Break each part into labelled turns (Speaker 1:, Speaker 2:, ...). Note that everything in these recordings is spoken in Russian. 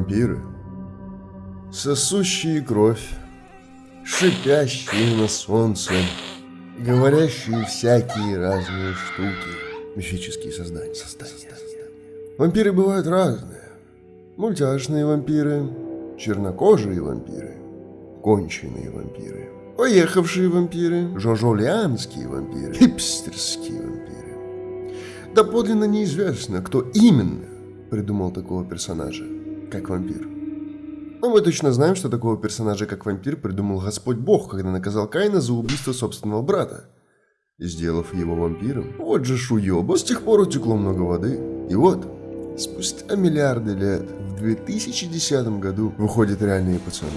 Speaker 1: Вампиры. Сосущие кровь, шипящие на солнце, говорящие всякие разные штуки. Мифические создания. создания. Вампиры бывают разные. Мультяшные вампиры, чернокожие вампиры, конченые вампиры, поехавшие вампиры, жожолианские вампиры, хипстерские вампиры. Да подлинно неизвестно, кто именно придумал такого персонажа, как вампир. Но мы точно знаем, что такого персонажа, как вампир, придумал Господь Бог, когда наказал Каина за убийство собственного брата, сделав его вампиром. Вот же шуеба, с тех пор утекло много воды. И вот, спустя миллиарды лет, в 2010 году, выходят реальные пацаны.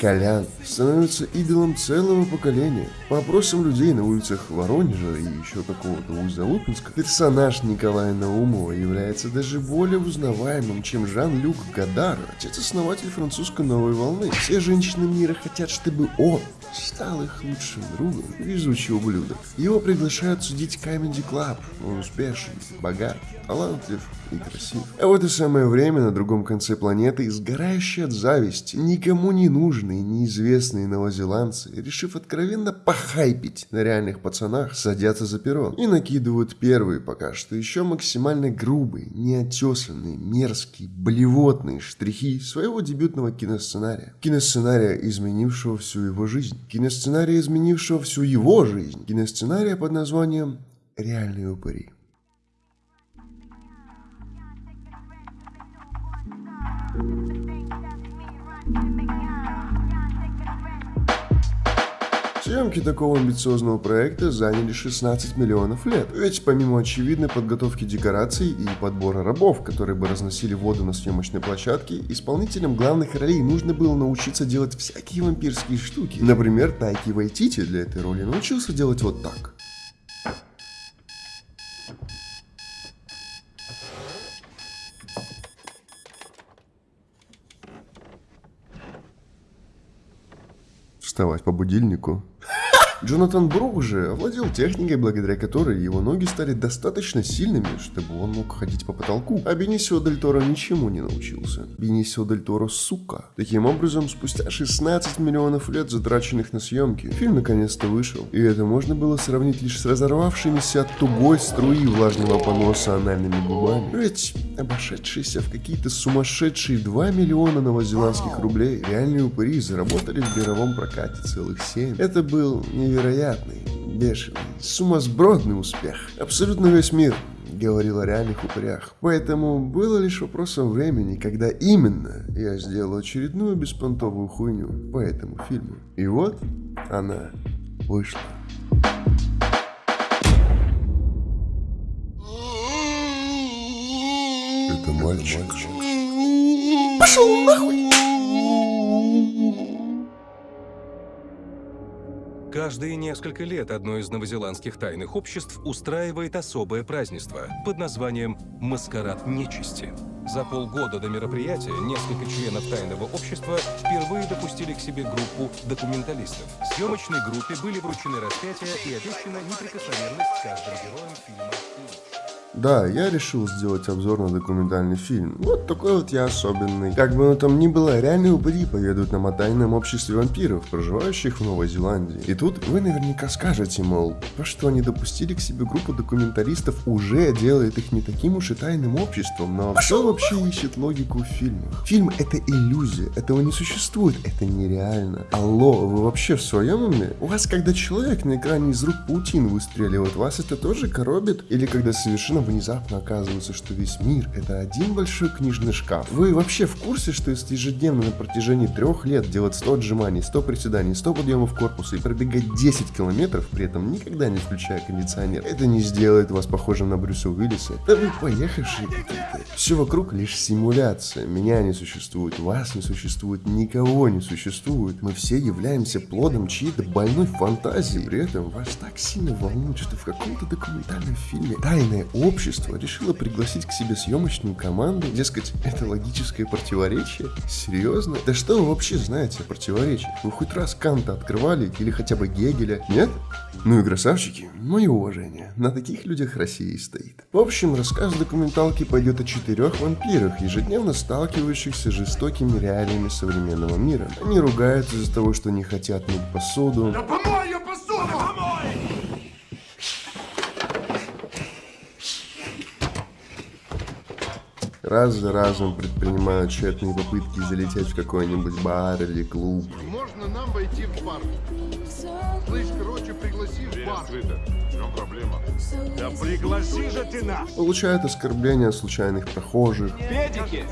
Speaker 1: Колян становится идолом целого поколения. По опросам людей на улицах Воронежа и еще какого-то Узалупинска, персонаж Николая Наумова является даже более узнаваемым, чем Жан-Люк Гадар, отец-основатель французской новой волны. Все женщины мира хотят, чтобы он стал их лучшим другом, везучий ублюдок. Его приглашают судить Comedy Club. Он успешен, богат, талантлив и красив. А в это самое время на другом конце планеты, сгорающий от зависти, никому не нужные, неизвестные новозеландцы, решив откровенно похайпить на реальных пацанах, садятся за перрон и накидывают первые пока что еще максимально грубые, неотесанные, мерзкие, блевотные штрихи своего дебютного киносценария. Киносценария, изменившего всю его жизнь киносценария, изменившего всю его жизнь, киносценария под названием «Реальные упыри». Съемки такого амбициозного проекта заняли 16 миллионов лет. Ведь помимо очевидной подготовки декораций и подбора рабов, которые бы разносили воду на съемочной площадке, исполнителям главных ролей нужно было научиться делать всякие вампирские штуки. Например, Тайки Вайтити для этой роли научился делать вот так. Вставать по будильнику. Джонатан Брук же овладел техникой, благодаря которой его ноги стали достаточно сильными, чтобы он мог ходить по потолку. А Бенисио Дель Торо ничему не научился. Бенисио Дель Торо сука. Таким образом, спустя 16 миллионов лет, затраченных на съемки, фильм наконец-то вышел. И это можно было сравнить лишь с разорвавшимися от тугой струи влажного поноса анальными губами. Ведь обошедшиеся в какие-то сумасшедшие 2 миллиона новозеландских рублей реальные упыри заработали в мировом прокате целых 7. Это был не невероятный, бешеный, сумасбродный успех. Абсолютно весь мир говорил о реальных упырях. Поэтому было лишь вопросом времени, когда именно я сделал очередную беспонтовую хуйню по этому фильму. И вот она вышла. Это мальчик.
Speaker 2: Пошел нахуй!
Speaker 3: Каждые несколько лет одно из новозеландских тайных обществ устраивает особое празднество под названием «Маскарад нечисти». За полгода до мероприятия несколько членов тайного общества впервые допустили к себе группу документалистов. Съемочной группе были вручены распятия и обещана неприкосновенность каждым героем фильма
Speaker 1: да, я решил сделать обзор на документальный фильм. Вот такой вот я особенный. Как бы оно там ни было, реальные упыри поведут нам о тайном обществе вампиров, проживающих в Новой Зеландии. И тут вы наверняка скажете, мол, то, что они допустили к себе группу документалистов, уже делает их не таким уж и тайным обществом, но кто вообще ищет логику в фильмах? Фильм это иллюзия, этого не существует, это нереально. Алло, вы вообще в своем уме? У вас, когда человек на экране из рук паутин выстреливает, вас это тоже коробит? Или когда совершенно внезапно оказывается, что весь мир — это один большой книжный шкаф. Вы вообще в курсе, что если ежедневно на протяжении трех лет делать 100 отжиманий, 100 приседаний, 100 подъемов корпуса и пробегать 10 километров, при этом никогда не включая кондиционер, это не сделает вас похожим на Брюса Уиллиса. Да вы поехавшие какие-то. Все вокруг лишь симуляция. Меня не существует, вас не существует, никого не существует. Мы все являемся плодом чьей-то больной фантазии. При этом вас так сильно волнует, что в каком-то документальном фильме тайное общество решило пригласить к себе съемочную команду, дескать, это логическое противоречие? Серьезно? Да что вы вообще знаете о противоречиях? Вы хоть раз Канта открывали или хотя бы Гегеля? Нет? Ну и красавчики, мое уважение, на таких людях Россия и стоит. В общем, рассказ документалки пойдет о четырех вампирах, ежедневно сталкивающихся с жестокими реалиями современного мира. Они ругаются из-за того, что не хотят мыть посуду,
Speaker 2: помой ее посуду! Помой!
Speaker 1: Раз за разом предпринимают тщетные попытки залететь в какой-нибудь бар или клуб.
Speaker 4: Можно нам войти в бар? Слышь, короче, пригласи в бар.
Speaker 5: В чем проблема?
Speaker 2: Да пригласи же ты нас!
Speaker 1: Получают оскорбления случайных прохожих.
Speaker 2: Педики!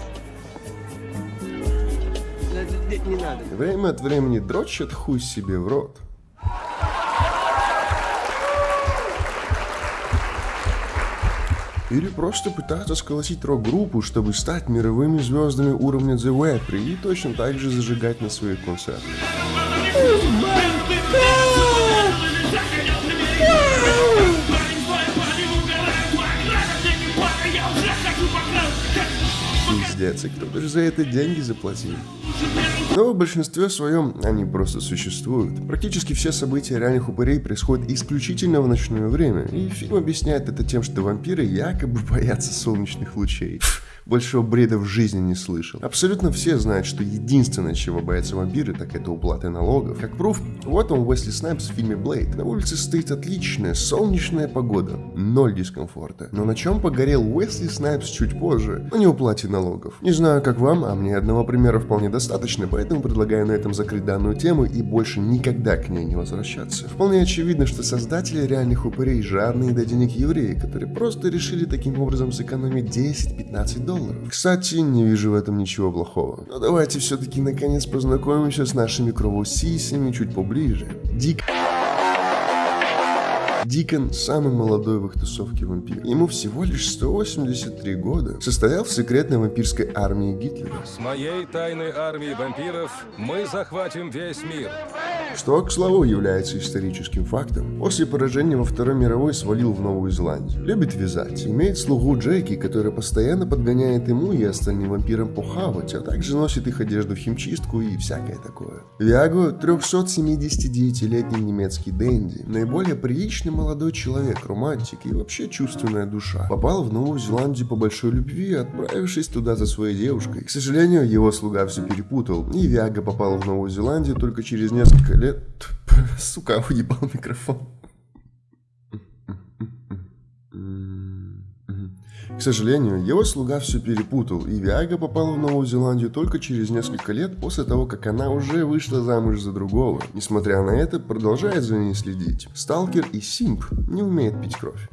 Speaker 6: Не надо.
Speaker 1: Время от времени дрочат хуй себе в рот. Или просто пытаются сколотить рок-группу, чтобы стать мировыми звездами уровня The Wapri и точно так же зажигать на своих концертах. Пиздец, и кто же за это деньги заплатил? Но в большинстве своем они просто существуют. Практически все события реальных упырей происходят исключительно в ночное время, и фильм объясняет это тем, что вампиры якобы боятся солнечных лучей. Большего бреда в жизни не слышал. Абсолютно все знают, что единственное, чего боятся вампиры, так это уплаты налогов. Как пруф, вот он Уэсли Снайпс в фильме Блейд. На улице стоит отличная солнечная погода, ноль дискомфорта. Но на чем погорел Уэсли Снайпс чуть позже? На неуплате налогов. Не знаю, как вам, а мне одного примера вполне достаточно, поэтому предлагаю на этом закрыть данную тему и больше никогда к ней не возвращаться. Вполне очевидно, что создатели реальных упырей жадные до денег евреи, которые просто решили таким образом сэкономить 10-15 долларов. Кстати, не вижу в этом ничего плохого. Но давайте все-таки наконец познакомимся с нашими кровосисями чуть поближе. Дик Дикон самый молодой в их тусовке вампир. Ему всего лишь 183 года. Состоял в секретной вампирской армии Гитлера.
Speaker 3: С моей тайной армией вампиров мы захватим весь мир.
Speaker 1: Что, к слову, является историческим фактом. После поражения во Второй мировой свалил в Новую Зеландию. Любит вязать. Имеет слугу Джеки, которая постоянно подгоняет ему и остальным вампирам похавать, а также носит их одежду в химчистку и всякое такое. Виаго 379-летний немецкий дэнди. Наиболее приличный молодой человек, романтик и вообще чувственная душа. Попал в Новую Зеландию по большой любви, отправившись туда за своей девушкой. К сожалению, его слуга все перепутал, и Виага попал в Новую Зеландию только через несколько лет... Сука, уебал микрофон. К сожалению, его слуга все перепутал, и Виага попала в Новую Зеландию только через несколько лет после того, как она уже вышла замуж за другого. Несмотря на это, продолжает за ней следить. Сталкер и Симп не умеет пить кровь.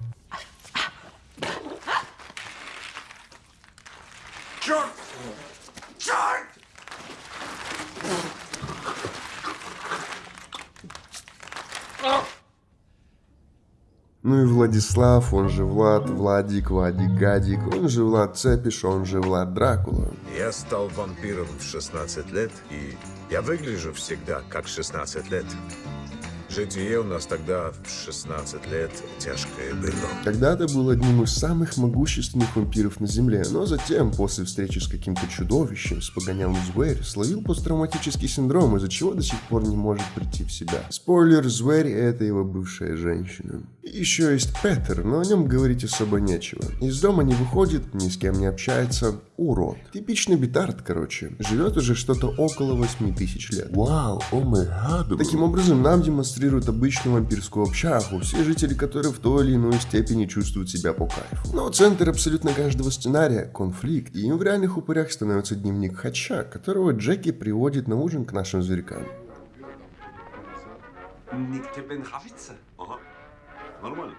Speaker 1: Ну и Владислав, он же Влад, Владик, Вадик, Гадик, он же Влад Цепиш, он же Влад Дракула.
Speaker 5: Я стал вампиром в 16 лет, и я выгляжу всегда как 16 лет. Житие у нас тогда в 16 лет тяжкое было.
Speaker 1: Когда-то был одним из самых могущественных вампиров на Земле, но затем, после встречи с каким-то чудовищем, с погонялом Зверь, словил посттравматический синдром, из-за чего до сих пор не может прийти в себя. Спойлер, Зверь — это его бывшая женщина. Еще есть Петер, но о нем говорить особо нечего. Из дома не выходит, ни с кем не общается, урод. Типичный битард, короче. Живет уже что-то около 8 тысяч лет. Вау, о гад. Таким образом, нам демонстрируют обычную вампирскую общагу, все жители которой в той или иной степени чувствуют себя по кайфу. Но центр абсолютно каждого сценария – конфликт, и им в реальных упырях становится дневник Хача, которого Джеки приводит на ужин к нашим зверькам.
Speaker 7: Ага. Нормально.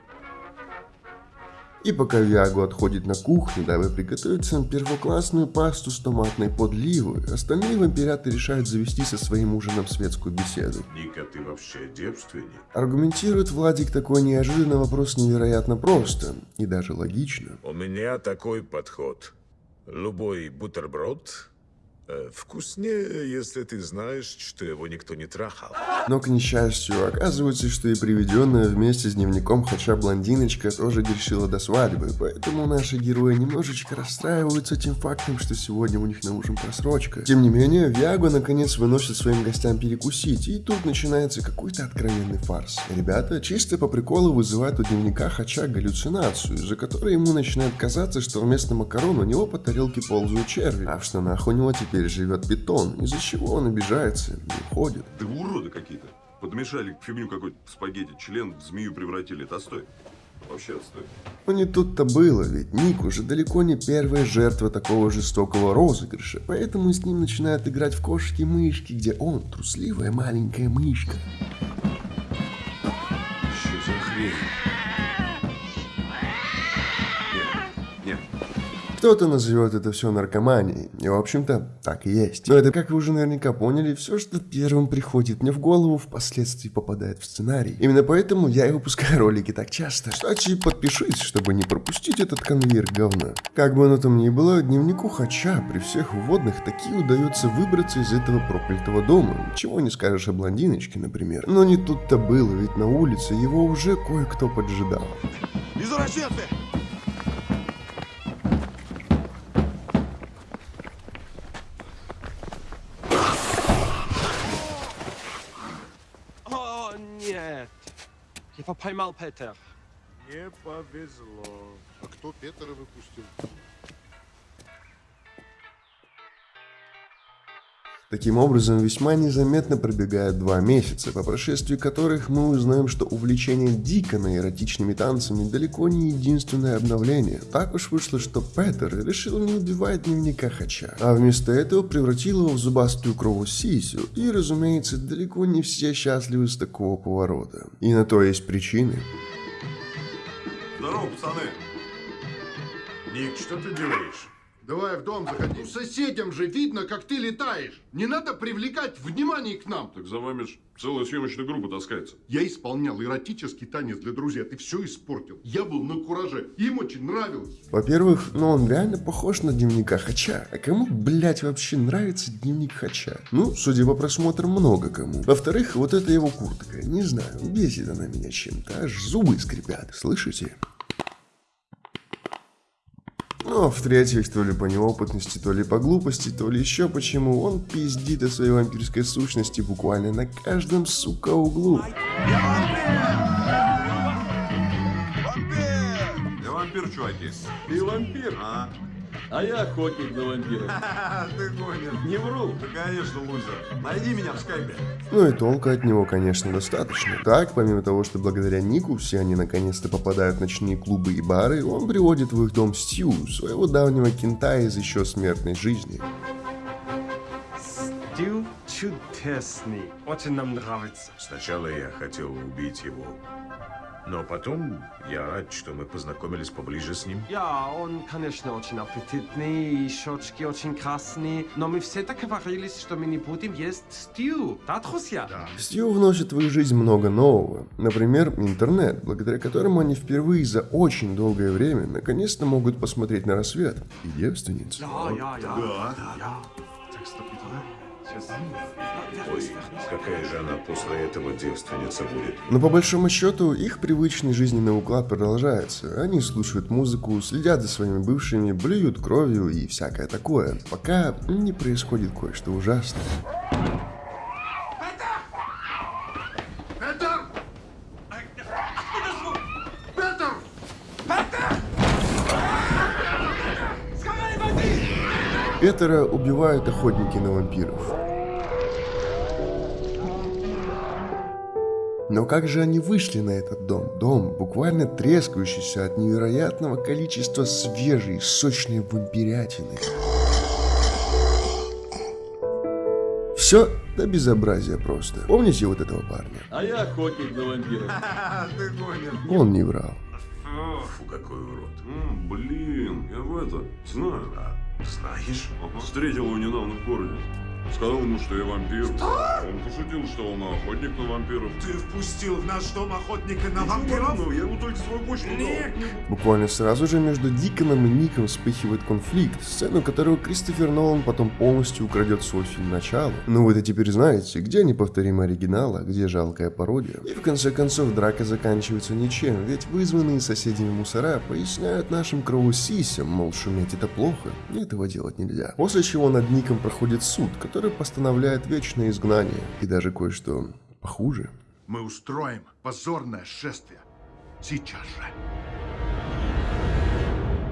Speaker 1: И пока Виаго отходит на кухню, дабы приготовить сам первоклассную пасту с томатной подливой, остальные вампиряты решают завести со своим ужином светскую беседу.
Speaker 7: Ника, ты вообще девственник?
Speaker 1: Аргументирует Владик такой неожиданный вопрос невероятно просто и даже логично.
Speaker 5: У меня такой подход. Любой бутерброд вкуснее, если ты знаешь, что его никто не трахал.
Speaker 1: Но, к несчастью, оказывается, что и приведенная вместе с дневником Хача блондиночка тоже грешила до свадьбы, поэтому наши герои немножечко расстраиваются тем фактом, что сегодня у них на ужин просрочка. Тем не менее, Виагу наконец выносит своим гостям перекусить, и тут начинается какой-то откровенный фарс. Ребята чисто по приколу вызывают у дневника Хача галлюцинацию, за которой ему начинает казаться, что вместо макарон у него по тарелке ползают черви, а в штанах у него теперь живет питон, из-за чего он обижается и уходит.
Speaker 7: Да уроды какие-то. Подмешали к фигню какой-то спагетти, член в змею превратили. Это отстой. Вообще отстой.
Speaker 1: Но не тут-то было, ведь Ник уже далеко не первая жертва такого жестокого розыгрыша, поэтому с ним начинают играть в кошки-мышки, где он трусливая маленькая мышка.
Speaker 7: Что за хрень?
Speaker 1: Кто-то назовет это все наркоманией, и в общем-то так и есть. Но это, как вы уже наверняка поняли, все, что первым приходит мне в голову, впоследствии попадает в сценарий. Именно поэтому я и выпускаю ролики так часто. Кстати, подпишись, чтобы не пропустить этот конвейер говна. Как бы оно там ни было, дневнику Хача при всех вводных таки удается выбраться из этого проклятого дома. Чего не скажешь о блондиночке, например. Но не тут-то было, ведь на улице его уже кое-кто поджидал.
Speaker 2: Извращенцы!
Speaker 6: Я поймал Петер.
Speaker 5: Не повезло.
Speaker 4: А кто Петера выпустил?
Speaker 1: Таким образом, весьма незаметно пробегают два месяца, по прошествии которых мы узнаем, что увлечение Дикона эротичными танцами далеко не единственное обновление. Так уж вышло, что Петер решил не убивать дневника Хача, а вместо этого превратил его в зубастую крову Сисю, и, разумеется, далеко не все счастливы с такого поворота. И на то есть причины.
Speaker 7: Здорово, пацаны.
Speaker 5: Ник, что ты делаешь?
Speaker 4: Давай в дом заходи. Ну, соседям же видно, как ты летаешь. Не надо привлекать внимание к нам.
Speaker 7: Так за вами ж целая съемочная группа таскается.
Speaker 4: Я исполнял эротический танец для друзей, а ты все испортил. Я был на кураже, им очень нравилось.
Speaker 1: Во-первых, ну он реально похож на дневника Хача. А кому, блять, вообще нравится дневник Хача? Ну, судя по просмотрам, много кому. Во-вторых, вот эта его куртка. Не знаю, бесит она меня чем-то. Аж зубы скрипят. Слышите? Ну, а в-третьих, то ли по неопытности, то ли по глупости, то ли еще почему, он пиздит о своей вампирской сущности буквально на каждом, сука, углу.
Speaker 7: Я вампир, чуваки.
Speaker 8: Ты вампир,
Speaker 7: А,
Speaker 8: а я охотник на вампиров.
Speaker 7: ты гонишь.
Speaker 8: Не вру.
Speaker 7: Да, конечно, лузер. Найди меня в скайпе.
Speaker 1: Ну и толка от него, конечно, достаточно. Так, помимо того, что благодаря Нику все они наконец-то попадают в ночные клубы и бары, он приводит в их дом Стью, своего давнего кента из еще смертной жизни.
Speaker 6: Стил чудесный. Очень нам нравится.
Speaker 5: Сначала я хотел убить его. Но потом я рад, что мы познакомились поближе с ним.
Speaker 6: Ja, он, конечно, очень аппетитный, и щечки очень красные, но мы все договорились, что мы не будем есть стью. Да, друзья? Да.
Speaker 1: Стью вносит в их жизнь много нового. Например, интернет, благодаря которому они впервые за очень долгое время наконец-то могут посмотреть на рассвет. И девственниц.
Speaker 6: Ja, ja, ja.
Speaker 7: Да.
Speaker 6: Ja. Так, стоп, да?
Speaker 5: Ой, какая же она после этого девственница будет?
Speaker 1: Но по большому счету, их привычный жизненный уклад продолжается. Они слушают музыку, следят за своими бывшими, блюют кровью и всякое такое, пока не происходит кое-что ужасное. Петера убивают охотники на вампиров. Но как же они вышли на этот дом? Дом, буквально трескающийся от невероятного количества свежей, сочной вампирятины. Все до безобразия просто. Помните вот этого парня?
Speaker 8: А я охотник на вампиров.
Speaker 7: Ты гонишь.
Speaker 1: Он не врал.
Speaker 5: Фу, какой урод.
Speaker 7: Блин, я в это знаю.
Speaker 5: Знаешь?
Speaker 7: Ага. Встретил его недавно в городе. Сказал ему, что я вампир. Он пошутил. шутил, что он охотник на вампиров.
Speaker 2: Ты впустил в наш дом охотника на вампиров?
Speaker 7: ладного, я ему только свой почту дал.
Speaker 1: Буквально сразу же между Диконом и Ником вспыхивает конфликт, сцену которого Кристофер Нолан потом полностью украдет свой фильм «Начало». Ну вы-то теперь знаете, где неповторимый оригинал, а где жалкая пародия. И в конце концов драка заканчивается ничем, ведь вызванные соседями мусора поясняют нашим кровосисям, мол, шуметь это плохо, и этого делать нельзя. После чего над Ником проходит суд, который постановляет вечное изгнание, и даже кое-что похуже.
Speaker 4: Мы устроим позорное шествие. Сейчас же.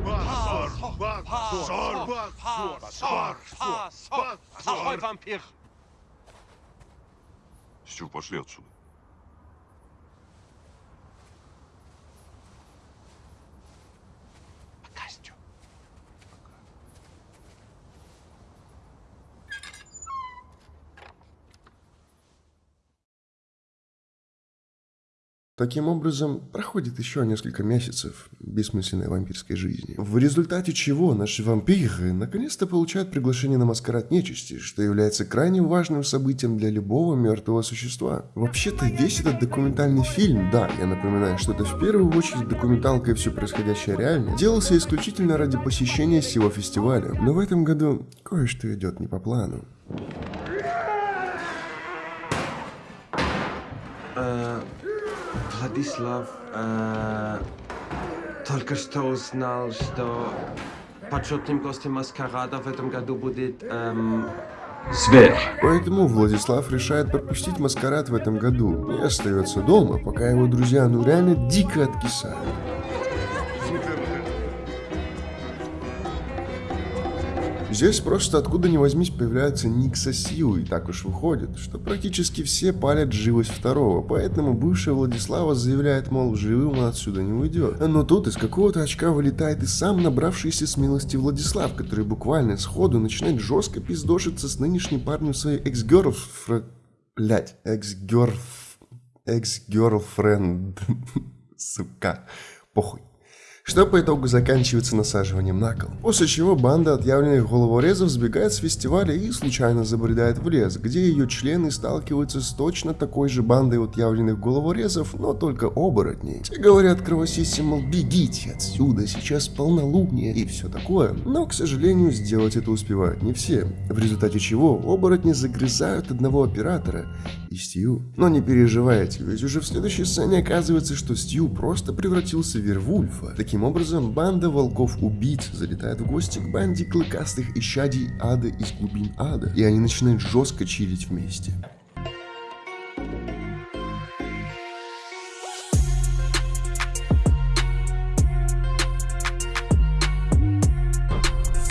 Speaker 4: Позор! Позор! Позор! Позор!
Speaker 6: Ahoi, Vampir!
Speaker 7: Стю, пошли отсюда.
Speaker 1: Таким образом, проходит еще несколько месяцев бессмысленной вампирской жизни, в результате чего наши вампиры наконец-то получают приглашение на маскарад нечисти, что является крайне важным событием для любого мертвого существа. Вообще-то весь этот документальный фильм, да, я напоминаю, что это в первую очередь документалка и все происходящее реально, делался исключительно ради посещения сего фестиваля, но в этом году кое-что идет не по плану.
Speaker 6: Э, Владислав э, только что узнал, что почетным гостем маскарада в этом году будет эм, Зверь.
Speaker 1: Поэтому Владислав решает пропустить маскарад в этом году и остается дома, пока его друзья ну реально дико откисают. Здесь просто откуда ни возьмись появляется Ник со Сью, и так уж выходит, что практически все палят живость второго, поэтому бывшая Владислава заявляет, мол, живым он отсюда не уйдет. Но тут из какого-то очка вылетает и сам набравшийся смелости Владислав, который буквально сходу начинает жестко пиздошиться с нынешней парнем своей экс-герлфренд... Блять, экс-герлф... Экс-герлфренд... Сука. Похуй что по итогу заканчивается насаживанием на кол. После чего банда отъявленных головорезов сбегает с фестиваля и случайно забредает в лес, где ее члены сталкиваются с точно такой же бандой отъявленных головорезов, но только оборотней. Те говорят кровосисям, мол, бегите отсюда, сейчас полнолуние и все такое, но, к сожалению, сделать это успевают не все, в результате чего оборотни загрызают одного оператора и Стью. Но не переживайте, ведь уже в следующей сцене оказывается, что Стью просто превратился в Вервульфа. Таким образом, банда волков-убийц залетает в гости к банде клыкастых исчадий ада из глубин ада, и они начинают жестко чилить вместе.